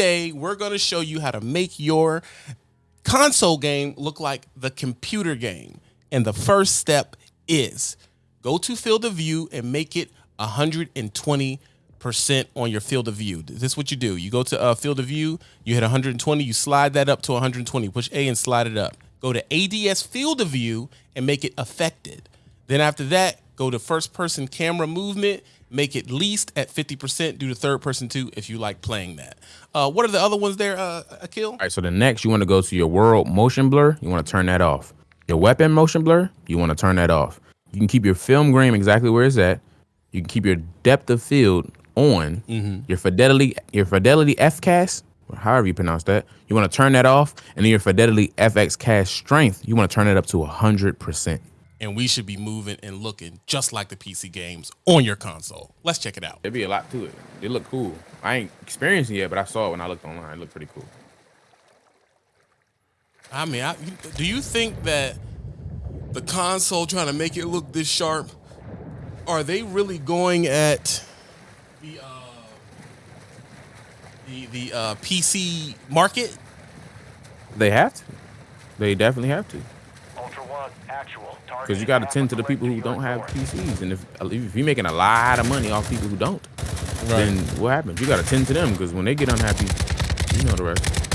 Today, we're going to show you how to make your console game look like the computer game. And the first step is go to field of view and make it 120% on your field of view. This is what you do. You go to uh, field of view, you hit 120, you slide that up to 120, push A and slide it up. Go to ADS field of view and make it affected. Then after that, go to first person camera movement, make it least at 50%, do the third person too if you like playing that. Uh, what are the other ones there, uh, Akil? All right, so the next you want to go to your world motion blur, you want to turn that off. Your weapon motion blur, you want to turn that off. You can keep your film grain exactly where it's at. You can keep your depth of field on. Your fidelity, your fidelity FCAS, or however you pronounce that, you want to turn that off. And then your fidelity FX cast strength, you want to turn it up to 100%. And we should be moving and looking just like the PC games on your console. Let's check it out. There'd be a lot to it. It look cool. I ain't experienced it yet, but I saw it when I looked online. It looked pretty cool. I mean, I, do you think that the console trying to make it look this sharp, are they really going at the uh, the the uh, PC market? They have to. They definitely have to. Ultra One, actual. Because you got to tend to the people who don't have PCs. And if, if you're making a lot of money off people who don't, then what happens? You got to tend to them because when they get unhappy, you know the rest.